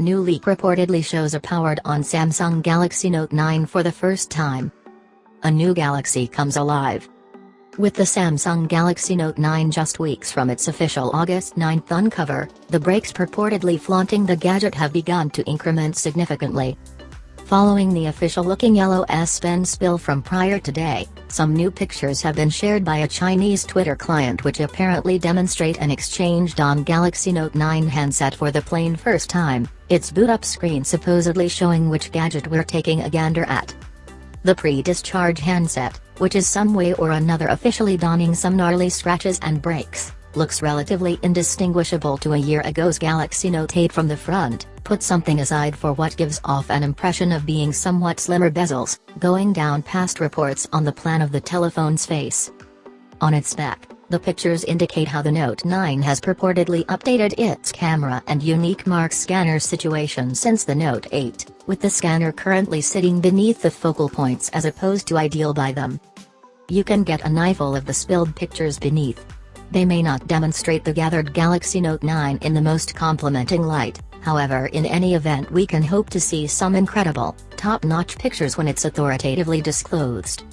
New leak reportedly shows a powered-on Samsung Galaxy Note 9 for the first time. A new Galaxy comes alive. With the Samsung Galaxy Note 9 just weeks from its official August 9th uncover, the breaks purportedly flaunting the gadget have begun to increment significantly. Following the official-looking yellow S Pen spill from prior today, some new pictures have been shared by a Chinese Twitter client which apparently demonstrate an exchanged on Galaxy Note 9 handset for the plain first time, its boot-up screen supposedly showing which gadget we're taking a gander at. The pre-discharge handset, which is some way or another officially donning some gnarly scratches and breaks, looks relatively indistinguishable to a year ago's Galaxy Note 8 from the front, put something aside for what gives off an impression of being somewhat slimmer bezels, going down past reports on the plan of the telephone's face. On its back, the pictures indicate how the Note 9 has purportedly updated its camera and unique mark scanner situation since the Note 8, with the scanner currently sitting beneath the focal points as opposed to ideal by them. You can get a knifeful of the spilled pictures beneath, they may not demonstrate the gathered Galaxy Note 9 in the most complimenting light, however in any event we can hope to see some incredible, top-notch pictures when it's authoritatively disclosed.